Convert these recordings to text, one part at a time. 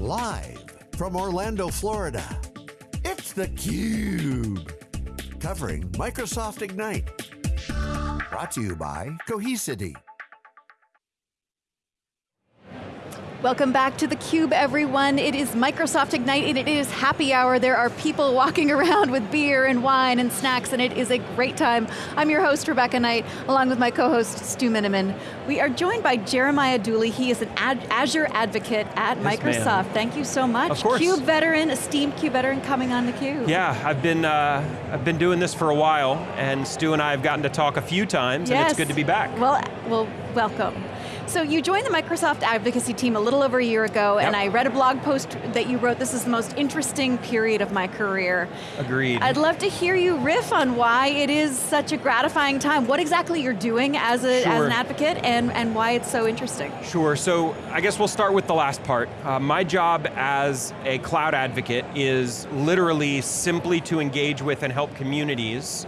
Live from Orlando, Florida, it's theCUBE. Covering Microsoft Ignite. Brought to you by Cohesity. Welcome back to theCUBE everyone. It is Microsoft Ignite and it is happy hour. There are people walking around with beer and wine and snacks and it is a great time. I'm your host, Rebecca Knight, along with my co-host, Stu Miniman. We are joined by Jeremiah Dooley. He is an ad Azure advocate at yes, Microsoft. Thank you so much. Of course. CUBE veteran, esteemed CUBE veteran coming on theCUBE. Yeah, I've been, uh, I've been doing this for a while and Stu and I have gotten to talk a few times yes. and it's good to be back. Well, well, welcome. So you joined the Microsoft advocacy team a little over a year ago, yep. and I read a blog post that you wrote, this is the most interesting period of my career. Agreed. I'd love to hear you riff on why it is such a gratifying time, what exactly you're doing as, a, sure. as an advocate, and, and why it's so interesting. Sure, so I guess we'll start with the last part. Uh, my job as a cloud advocate is literally simply to engage with and help communities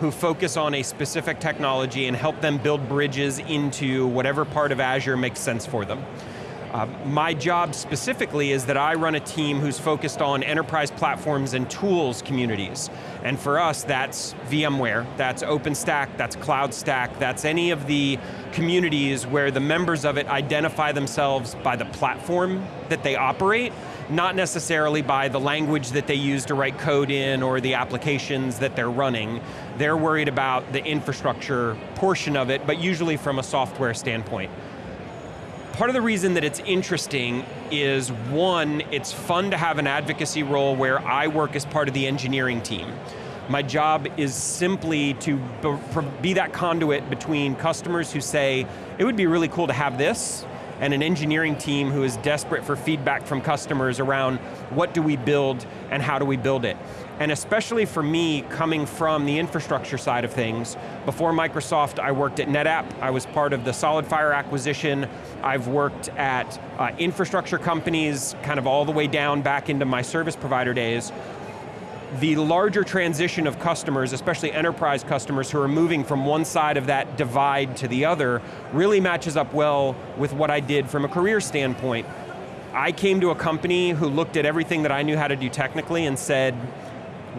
who focus on a specific technology and help them build bridges into whatever part of Azure makes sense for them. Uh, my job specifically is that I run a team who's focused on enterprise platforms and tools communities. And for us, that's VMware, that's OpenStack, that's CloudStack, that's any of the communities where the members of it identify themselves by the platform that they operate, not necessarily by the language that they use to write code in or the applications that they're running. They're worried about the infrastructure portion of it, but usually from a software standpoint. Part of the reason that it's interesting is one, it's fun to have an advocacy role where I work as part of the engineering team. My job is simply to be that conduit between customers who say, it would be really cool to have this, and an engineering team who is desperate for feedback from customers around what do we build and how do we build it. And especially for me, coming from the infrastructure side of things, before Microsoft, I worked at NetApp. I was part of the SolidFire acquisition. I've worked at uh, infrastructure companies, kind of all the way down back into my service provider days, the larger transition of customers, especially enterprise customers who are moving from one side of that divide to the other, really matches up well with what I did from a career standpoint. I came to a company who looked at everything that I knew how to do technically and said,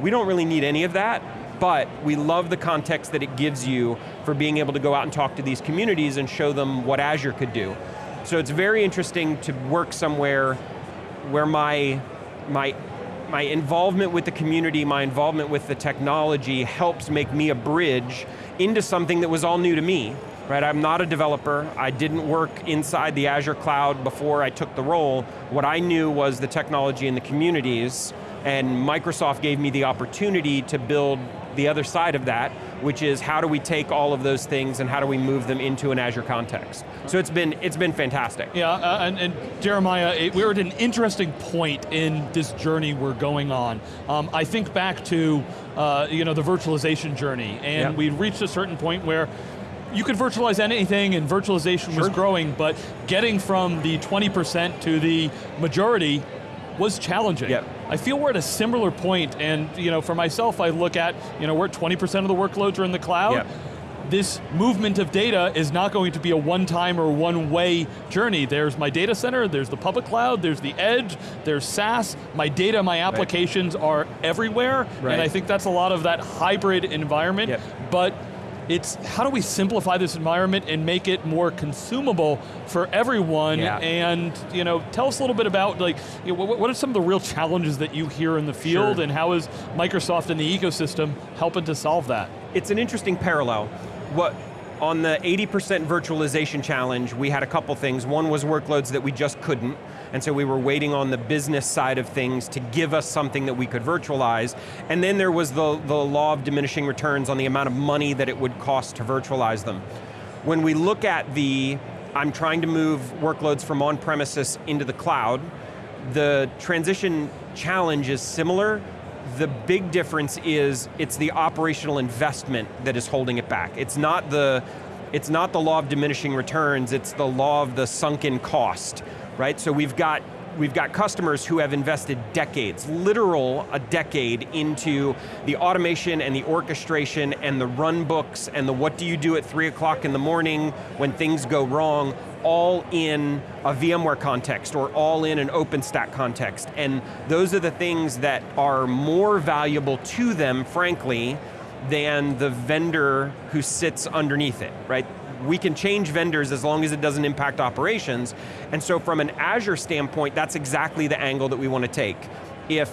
we don't really need any of that, but we love the context that it gives you for being able to go out and talk to these communities and show them what Azure could do. So it's very interesting to work somewhere where my, my my involvement with the community, my involvement with the technology helps make me a bridge into something that was all new to me. Right, I'm not a developer. I didn't work inside the Azure cloud before I took the role. What I knew was the technology and the communities, and Microsoft gave me the opportunity to build the other side of that, which is how do we take all of those things and how do we move them into an Azure context. So it's been, it's been fantastic. Yeah, uh, and, and, Jeremiah, it, we're at an interesting point in this journey we're going on. Um, I think back to uh, you know, the virtualization journey, and we reached a certain point where you could virtualize anything and virtualization sure. was growing, but getting from the 20% to the majority was challenging. Yep. I feel we're at a similar point, and you know, for myself, I look at, you know, we're at 20% of the workloads are in the cloud. Yep. This movement of data is not going to be a one-time or one-way journey. There's my data center, there's the public cloud, there's the edge, there's SaaS. My data, my applications right. are everywhere, right. and I think that's a lot of that hybrid environment, yep. but it's how do we simplify this environment and make it more consumable for everyone? Yeah. And you know, tell us a little bit about like, you know, what, what, are some of the real challenges that you hear in the field sure. and how is Microsoft and the ecosystem helping to solve that? It's an interesting parallel. What on the 80% virtualization challenge, we had a couple things. One was workloads that we just couldn't, and so we were waiting on the business side of things to give us something that we could virtualize. And then there was the, the law of diminishing returns on the amount of money that it would cost to virtualize them. When we look at the, I'm trying to move workloads from on-premises into the cloud, the transition challenge is similar, the big difference is it's the operational investment that is holding it back. It's not the, it's not the law of diminishing returns, it's the law of the sunken cost right? So we've got we've got customers who have invested decades, literal a decade, into the automation and the orchestration and the run books and the what do you do at three o'clock in the morning when things go wrong. all in a VMware context or all in an OpenStack context. And those are the things that are more valuable to them, frankly, than the vendor who sits underneath it, right? We can change vendors as long as it doesn't impact operations. And so from an Azure standpoint, that's exactly the angle that we want to take. If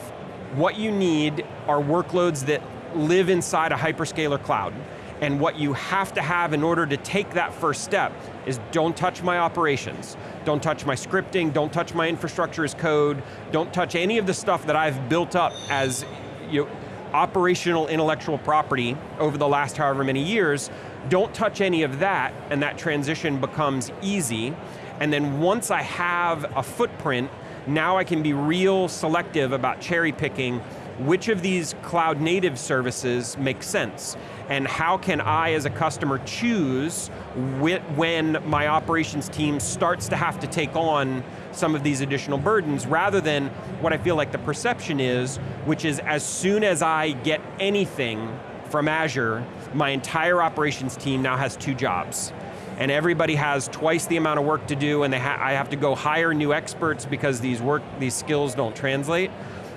what you need are workloads that live inside a hyperscaler cloud, and what you have to have in order to take that first step is don't touch my operations. Don't touch my scripting, don't touch my infrastructure as code, don't touch any of the stuff that I've built up as you know, operational intellectual property over the last however many years. Don't touch any of that, and that transition becomes easy. And then once I have a footprint, now I can be real selective about cherry picking which of these cloud native services make sense and how can I as a customer choose when my operations team starts to have to take on some of these additional burdens rather than what I feel like the perception is, which is as soon as I get anything from Azure, my entire operations team now has two jobs. And everybody has twice the amount of work to do and ha I have to go hire new experts because these work, these skills don't translate.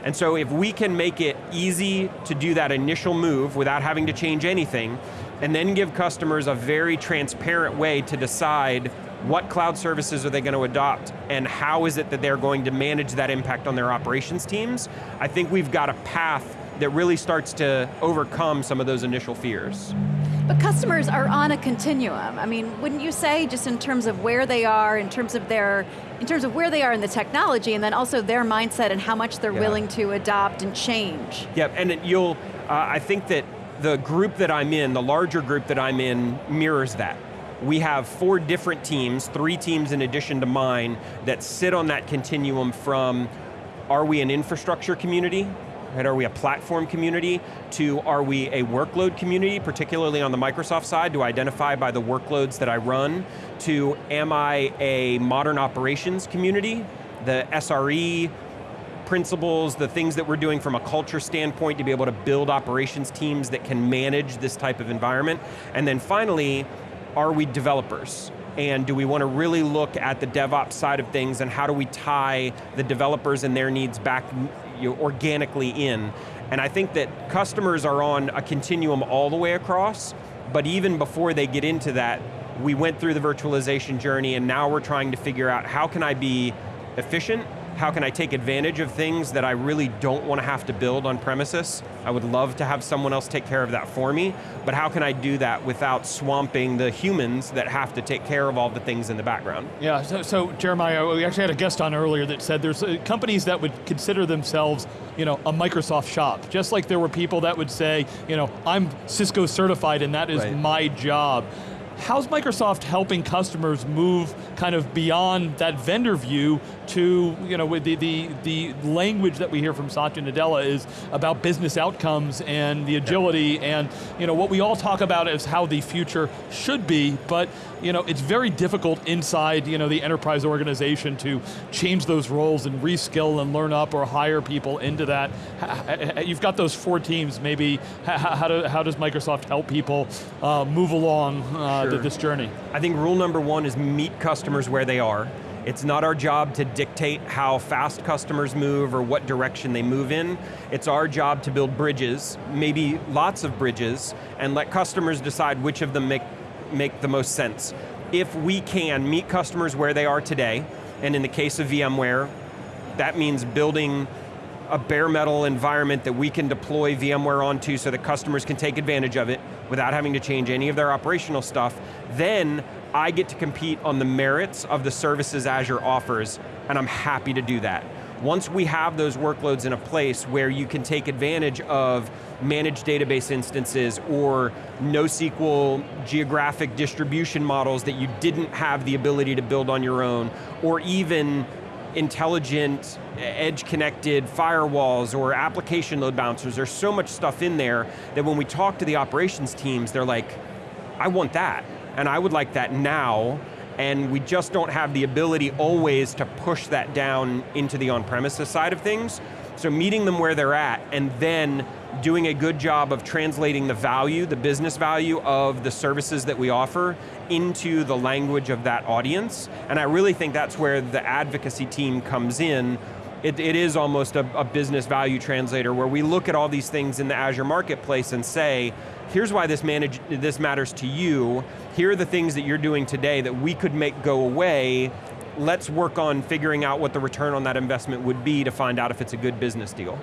And so if we can make it easy to do that initial move without having to change anything, and then give customers a very transparent way to decide what cloud services are they going to adopt and how is it that they're going to manage that impact on their operations teams, I think we've got a path that really starts to overcome some of those initial fears. But customers are on a continuum. I mean, wouldn't you say, just in terms of where they are, in terms of their, in terms of where they are in the technology, and then also their mindset and how much they're yeah. willing to adopt and change? Yep, and you'll, uh, I think that the group that I'm in, the larger group that I'm in, mirrors that. We have four different teams, three teams in addition to mine, that sit on that continuum from, are we an infrastructure community? Right, are we a platform community to are we a workload community, particularly on the Microsoft side, to identify by the workloads that I run, to am I a modern operations community, the SRE principles, the things that we're doing from a culture standpoint to be able to build operations teams that can manage this type of environment. And then finally, are we developers? and do we want to really look at the DevOps side of things and how do we tie the developers and their needs back you know, organically in. And I think that customers are on a continuum all the way across, but even before they get into that, we went through the virtualization journey and now we're trying to figure out how can I be efficient how can I take advantage of things that I really don't want to have to build on premises? I would love to have someone else take care of that for me, but how can I do that without swamping the humans that have to take care of all the things in the background? Yeah, so, so Jeremiah, we actually had a guest on earlier that said there's uh, companies that would consider themselves you know, a Microsoft shop. Just like there were people that would say, you know, I'm Cisco certified and that is right. my job. How's Microsoft helping customers move kind of beyond that vendor view to, you know, the, the, the language that we hear from Satya Nadella is about business outcomes and the agility and, you know, what we all talk about is how the future should be, but, you know, it's very difficult inside, you know, the enterprise organization to change those roles and reskill and learn up or hire people into that. You've got those four teams, maybe, how, do, how does Microsoft help people uh, move along uh, sure. this journey? I think rule number one is meet customers where they are. It's not our job to dictate how fast customers move or what direction they move in. It's our job to build bridges, maybe lots of bridges, and let customers decide which of them make, make the most sense. If we can meet customers where they are today, and in the case of VMware, that means building a bare metal environment that we can deploy VMware onto so that customers can take advantage of it without having to change any of their operational stuff, then I get to compete on the merits of the services Azure offers, and I'm happy to do that. Once we have those workloads in a place where you can take advantage of managed database instances or NoSQL geographic distribution models that you didn't have the ability to build on your own, or even intelligent, edge-connected firewalls or application load balancers. There's so much stuff in there that when we talk to the operations teams, they're like, I want that, and I would like that now, and we just don't have the ability always to push that down into the on-premises side of things. So meeting them where they're at, and then doing a good job of translating the value, the business value of the services that we offer into the language of that audience. And I really think that's where the advocacy team comes in. It, it is almost a, a business value translator where we look at all these things in the Azure Marketplace and say, here's why this, manage, this matters to you, here are the things that you're doing today that we could make go away, let's work on figuring out what the return on that investment would be to find out if it's a good business deal.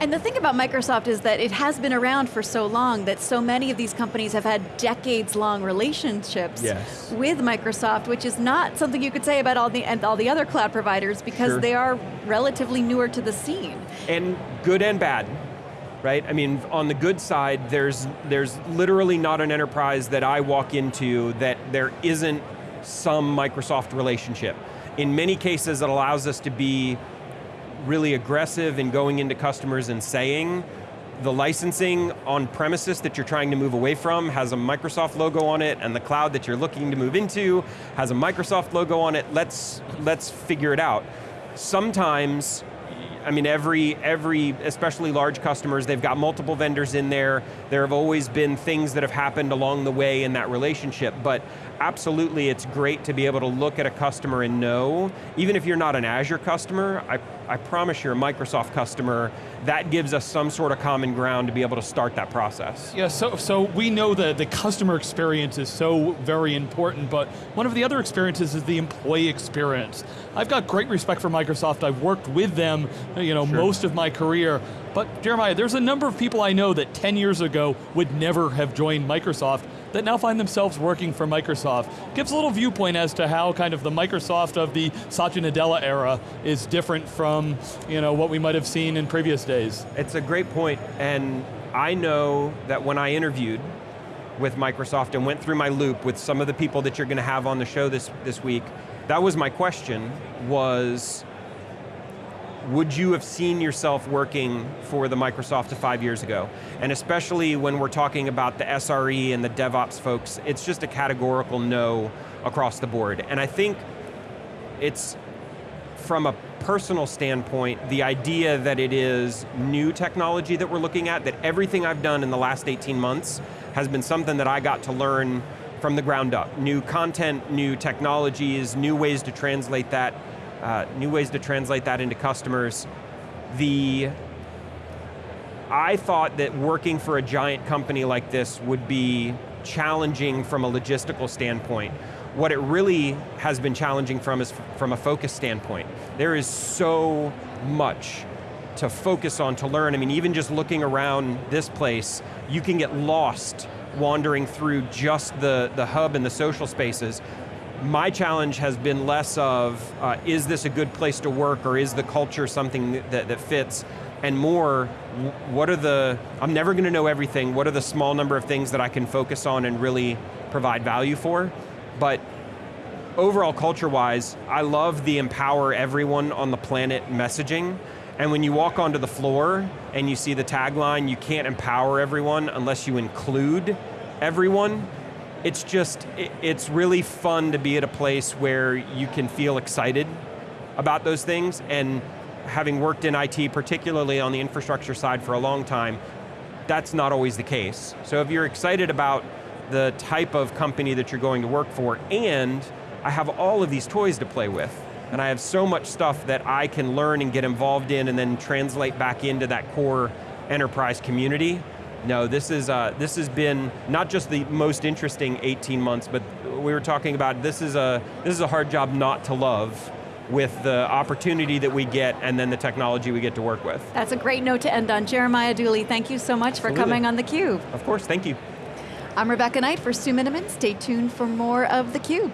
And the thing about Microsoft is that it has been around for so long that so many of these companies have had decades long relationships yes. with Microsoft, which is not something you could say about all the, and all the other cloud providers because sure. they are relatively newer to the scene. And good and bad right? I mean, on the good side, there's, there's literally not an enterprise that I walk into that there isn't some Microsoft relationship. In many cases, it allows us to be really aggressive in going into customers and saying, the licensing on premises that you're trying to move away from has a Microsoft logo on it, and the cloud that you're looking to move into has a Microsoft logo on it. Let's, let's figure it out. Sometimes I mean, every, every, especially large customers, they've got multiple vendors in there. There have always been things that have happened along the way in that relationship, but absolutely it's great to be able to look at a customer and know, even if you're not an Azure customer, I, I promise you're a Microsoft customer, that gives us some sort of common ground to be able to start that process. Yeah, so, so we know that the customer experience is so very important, but one of the other experiences is the employee experience. I've got great respect for Microsoft, I've worked with them you know, sure. most of my career, but Jeremiah, there's a number of people I know that 10 years ago would never have joined Microsoft that now find themselves working for Microsoft. Gives a little viewpoint as to how kind of the Microsoft of the Satya Nadella era is different from you know, what we might have seen in previous days. It's a great point, and I know that when I interviewed with Microsoft and went through my loop with some of the people that you're going to have on the show this, this week, that was my question, was would you have seen yourself working for the Microsoft five years ago? And especially when we're talking about the SRE and the DevOps folks, it's just a categorical no across the board. And I think it's, from a personal standpoint, the idea that it is new technology that we're looking at, that everything I've done in the last 18 months has been something that I got to learn from the ground up. New content, new technologies, new ways to translate that uh, new ways to translate that into customers. The, I thought that working for a giant company like this would be challenging from a logistical standpoint. What it really has been challenging from is from a focus standpoint. There is so much to focus on, to learn. I mean, even just looking around this place, you can get lost wandering through just the, the hub and the social spaces my challenge has been less of, uh, is this a good place to work or is the culture something that, that fits? And more, what are the, I'm never going to know everything, what are the small number of things that I can focus on and really provide value for? But overall culture-wise, I love the empower everyone on the planet messaging. And when you walk onto the floor and you see the tagline, you can't empower everyone unless you include everyone, it's just, it's really fun to be at a place where you can feel excited about those things and having worked in IT, particularly on the infrastructure side for a long time, that's not always the case. So if you're excited about the type of company that you're going to work for and I have all of these toys to play with and I have so much stuff that I can learn and get involved in and then translate back into that core enterprise community, no, this is uh, this has been not just the most interesting 18 months, but we were talking about this is a this is a hard job not to love with the opportunity that we get and then the technology we get to work with. That's a great note to end on. Jeremiah Dooley, thank you so much Absolutely. for coming on theCUBE. Of course, thank you. I'm Rebecca Knight for Stu Miniman. Stay tuned for more of theCUBE.